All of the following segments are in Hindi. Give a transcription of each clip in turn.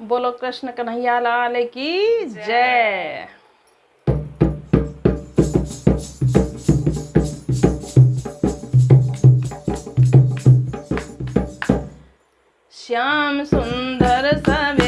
बोलो कृष्ण कन्हैया लाल की जय। श्याम सुंदर सवेरे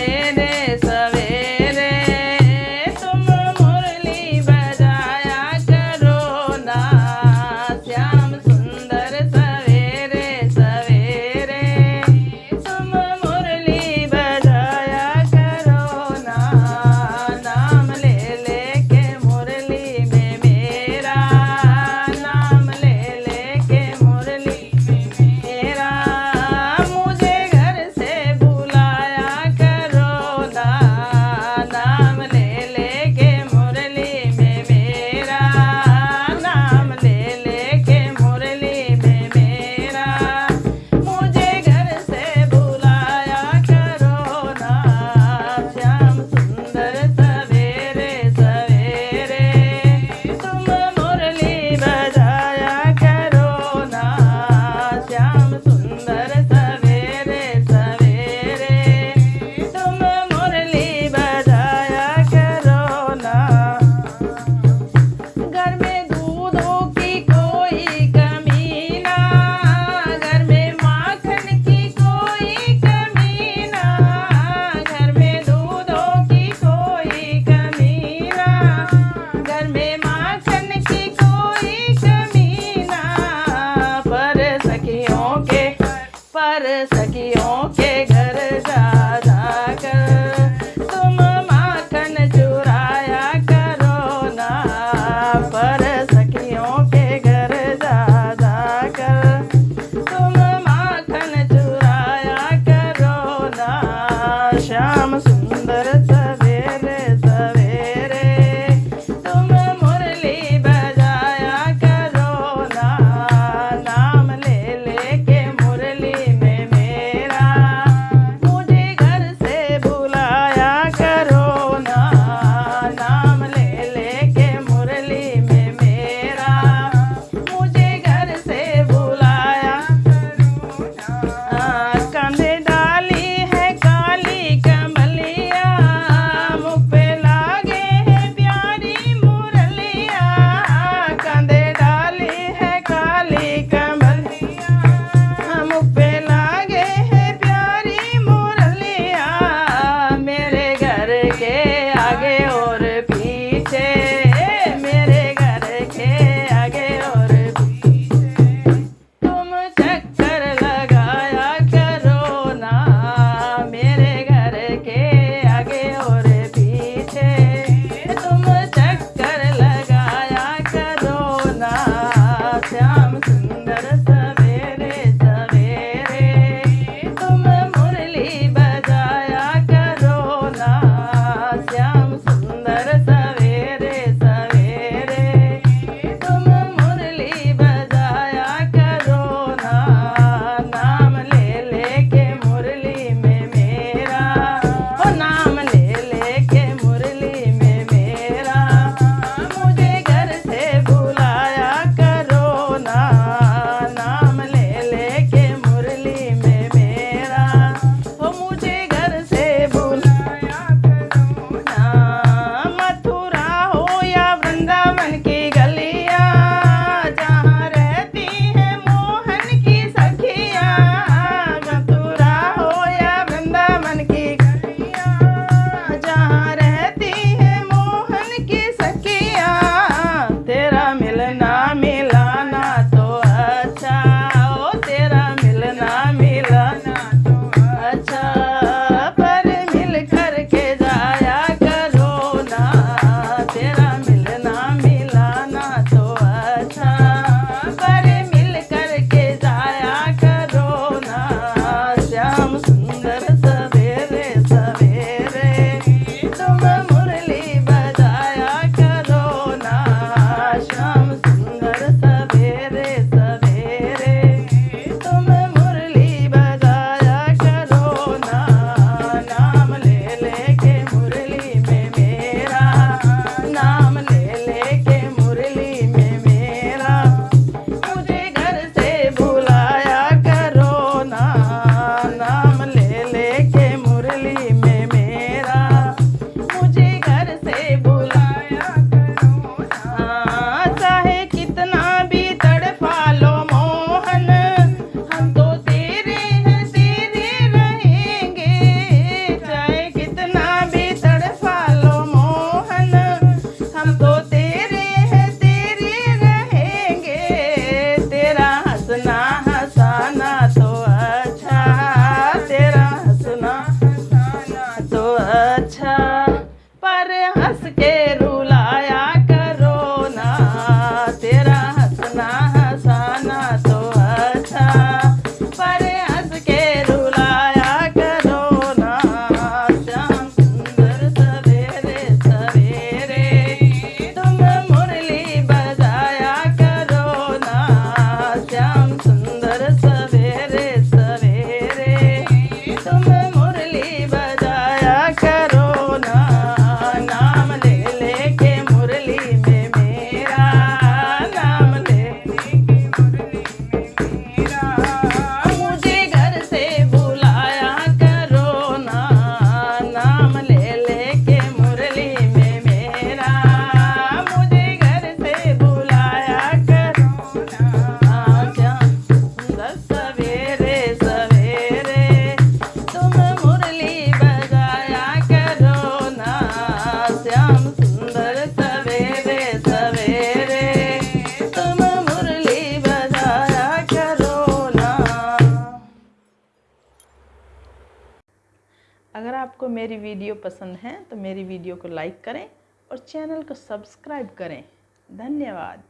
जियो के घर जा जा कर। अगर आपको मेरी वीडियो पसंद है तो मेरी वीडियो को लाइक करें और चैनल को सब्सक्राइब करें। धन्यवाद।